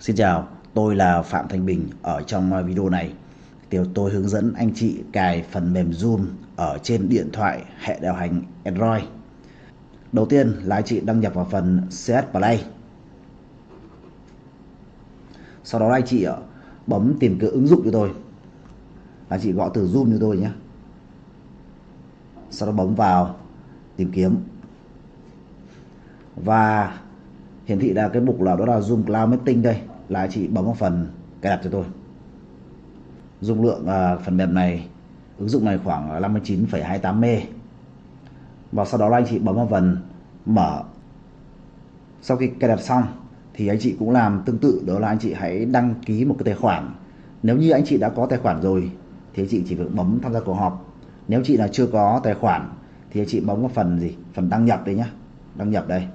Xin chào, tôi là Phạm Thanh Bình. Ở trong video này Tiểu tôi hướng dẫn anh chị cài phần mềm Zoom ở trên điện thoại hệ điều hành Android. Đầu tiên là anh chị đăng nhập vào phần CS Play. Sau đó anh chị ờ, bấm tìm cửa ứng dụng cho tôi. Anh chị gõ từ Zoom cho tôi nhé. Sau đó bấm vào tìm kiếm và hiển thị là cái mục là đó là Zoom Cloud Meeting đây là chị bấm vào phần cài đặt cho tôi. Dung lượng à, phần mềm này ứng dụng này khoảng 59,28 m và sau đó là anh chị bấm vào phần mở. Sau khi cài đặt xong thì anh chị cũng làm tương tự đó là anh chị hãy đăng ký một cái tài khoản. Nếu như anh chị đã có tài khoản rồi thì anh chị chỉ việc bấm tham gia cuộc họp. Nếu chị là chưa có tài khoản thì anh chị bấm vào phần gì? Phần đăng nhập đây nhá. Đăng nhập đây.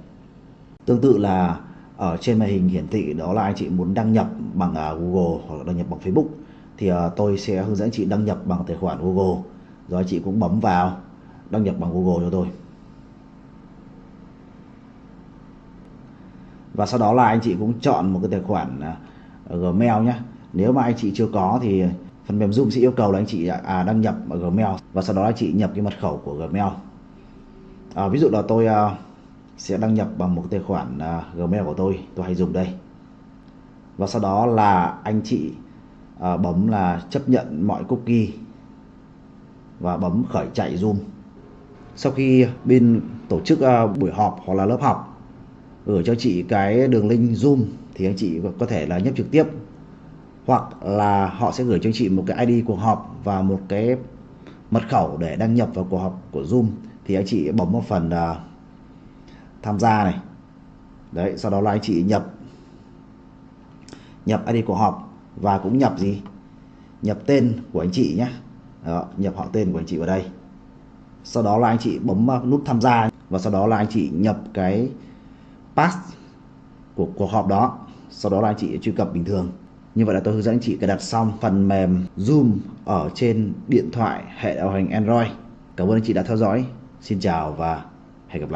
Tương tự là ở trên màn hình hiển thị đó là anh chị muốn đăng nhập bằng à, Google hoặc là đăng nhập bằng Facebook. Thì à, tôi sẽ hướng dẫn chị đăng nhập bằng tài khoản Google. Rồi chị cũng bấm vào đăng nhập bằng Google cho tôi. Và sau đó là anh chị cũng chọn một cái tài khoản à, Gmail nhé nếu mà anh chị chưa có thì phần mềm Zoom sẽ yêu cầu là anh chị à, đăng nhập ở Gmail. Và sau đó anh chị nhập cái mật khẩu của Gmail. À, ví dụ là tôi à, sẽ đăng nhập bằng một tài khoản à, Gmail của tôi. Tôi hay dùng đây. Và sau đó là anh chị à, bấm là chấp nhận mọi cookie và bấm khởi chạy Zoom. Sau khi bên tổ chức à, buổi họp hoặc là lớp học gửi cho chị cái đường link Zoom thì anh chị có thể là nhấp trực tiếp. Hoặc là họ sẽ gửi cho chị một cái ID cuộc họp và một cái mật khẩu để đăng nhập vào cuộc họp của Zoom. Thì anh chị bấm một phần uh, tham gia này. Đấy sau đó là anh chị nhập nhập ID của họp và cũng nhập gì? Nhập tên của anh chị nhé đó, nhập họ tên của anh chị vào đây. Sau đó là anh chị bấm nút tham gia và sau đó là anh chị nhập cái pass của cuộc họp đó. Sau đó là anh chị truy cập bình thường. Như vậy là tôi hướng dẫn anh chị cài đặt xong phần mềm Zoom ở trên điện thoại hệ điều hành Android. Cảm ơn anh chị đã theo dõi. Xin chào và hẹn gặp lại.